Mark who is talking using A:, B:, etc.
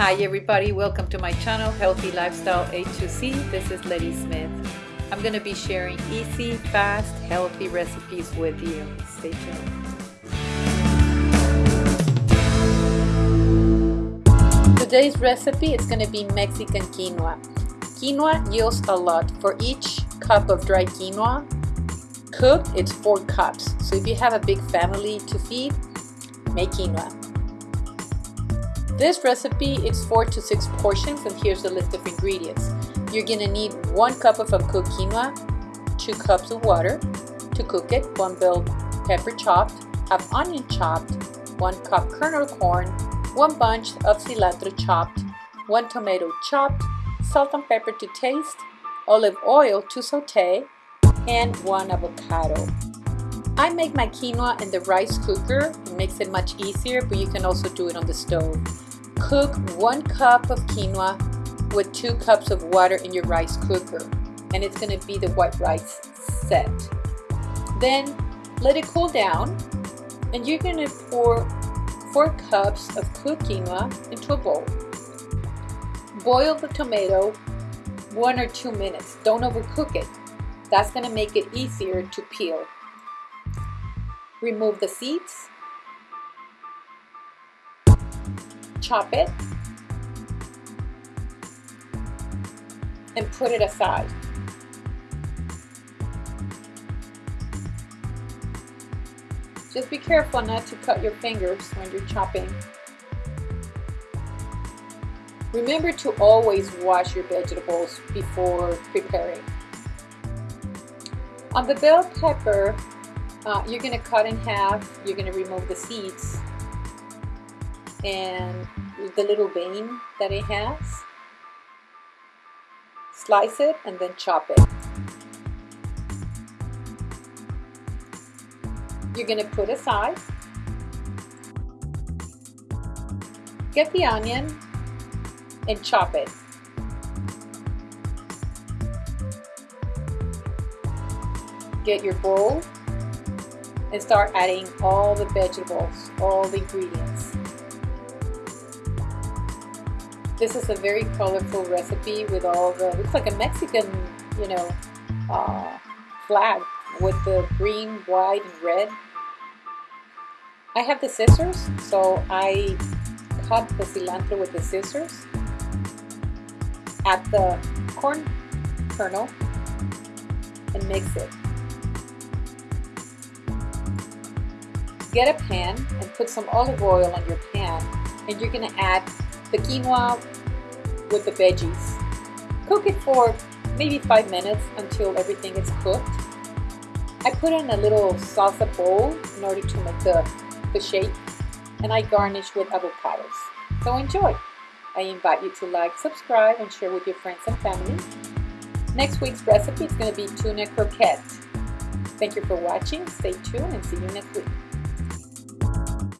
A: Hi everybody, welcome to my channel Healthy Lifestyle A2C. This is Letty Smith. I'm going to be sharing easy, fast, healthy recipes with you. Stay tuned. Today's recipe is going to be Mexican quinoa. Quinoa yields a lot. For each cup of dry quinoa, cooked, it's 4 cups. So if you have a big family to feed, make quinoa. This recipe is 4 to 6 portions and here's the list of ingredients. You're going to need 1 cup of uncooked quinoa, 2 cups of water to cook it, 1 bell pepper chopped, half onion chopped, 1 cup kernel corn, 1 bunch of cilantro chopped, 1 tomato chopped, salt and pepper to taste, olive oil to saute, and 1 avocado. I make my quinoa in the rice cooker. It makes it much easier, but you can also do it on the stove. Cook one cup of quinoa with two cups of water in your rice cooker and it's going to be the white rice set. Then let it cool down and you're going to pour four cups of cooked quinoa into a bowl. Boil the tomato one or two minutes. Don't overcook it. That's going to make it easier to peel. Remove the seeds chop it and put it aside. Just be careful not to cut your fingers when you're chopping. Remember to always wash your vegetables before preparing. On the bell pepper, uh, you're going to cut in half, you're going to remove the seeds and the little vein that it has. Slice it and then chop it. You're going to put aside. Get the onion and chop it. Get your bowl and start adding all the vegetables, all the ingredients. This is a very colorful recipe with all the, looks like a Mexican, you know, uh, flag with the green, white, and red. I have the scissors, so I cut the cilantro with the scissors. Add the corn kernel and mix it. Get a pan and put some olive oil on your pan and you're going to add the quinoa with the veggies. Cook it for maybe five minutes until everything is cooked. I put in a little salsa bowl in order to make the, the shape and I garnish with avocados. So enjoy! I invite you to like, subscribe, and share with your friends and family. Next week's recipe is going to be tuna croquette. Thank you for watching. Stay tuned and see you next week.